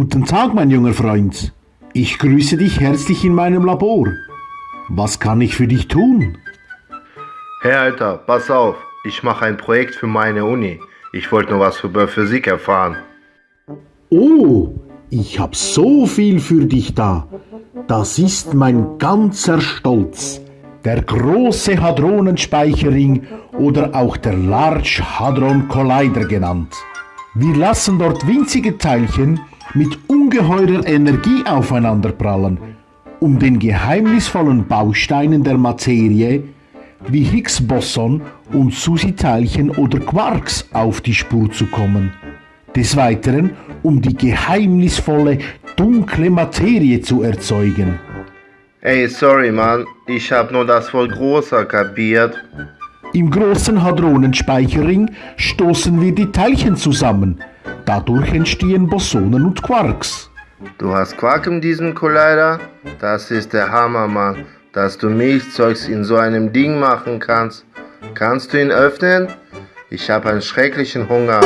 Guten Tag, mein junger Freund. Ich grüße dich herzlich in meinem Labor. Was kann ich für dich tun? Hey Alter, pass auf, ich mache ein Projekt für meine Uni. Ich wollte nur was über Physik erfahren. Oh, ich hab so viel für dich da. Das ist mein ganzer Stolz. Der große Hadronenspeicherring oder auch der Large Hadron Collider genannt. Wir lassen dort winzige Teilchen mit ungeheurer Energie aufeinanderprallen, um den geheimnisvollen Bausteinen der Materie wie Higgs-Boson und Susi-Teilchen oder Quarks auf die Spur zu kommen. Des Weiteren, um die geheimnisvolle dunkle Materie zu erzeugen. Ey, sorry Mann, ich hab nur das Wort großer kapiert. Im großen Hadronenspeicherring stoßen wir die Teilchen zusammen. Dadurch entstehen Bosonen und Quarks. Du hast Quark in diesem Collider? Das ist der Hammer, Mann. Dass du Milchzeugs in so einem Ding machen kannst. Kannst du ihn öffnen? Ich habe einen schrecklichen Hunger.